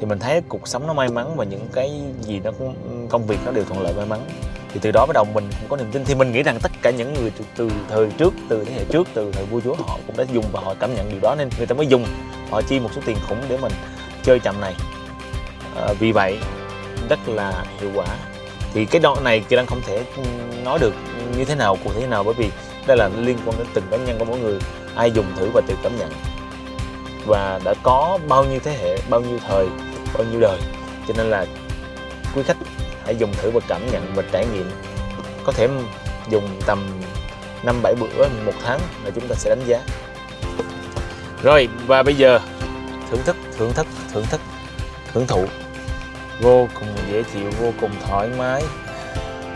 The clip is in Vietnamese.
thì mình thấy cuộc sống nó may mắn và những cái gì nó cũng công việc nó đều thuận lợi may mắn. Thì từ đó bắt đầu mình cũng có niềm tin. Thì mình nghĩ rằng tất cả những người từ, từ thời trước từ thế hệ trước từ thời vua chúa họ cũng đã dùng và họ cảm nhận điều đó nên người ta mới dùng. Họ chi một số tiền khủng để mình chơi chậm này. À, vì vậy rất là hiệu quả. Thì cái đoạn này kỳ đang không thể nói được như thế nào cụ thể thế nào bởi vì đây là liên quan đến từng cá nhân của mỗi người. Ai dùng thử và tự cảm nhận. Và đã có bao nhiêu thế hệ bao nhiêu thời bao nhiêu đời. Cho nên là quý khách hãy dùng thử và cảm nhận và trải nghiệm. Có thể dùng tầm năm bảy bữa, một tháng là chúng ta sẽ đánh giá. Rồi, và bây giờ thưởng thức thưởng thức thưởng thức hưởng thụ. Vô cùng dễ chịu, vô cùng thoải mái.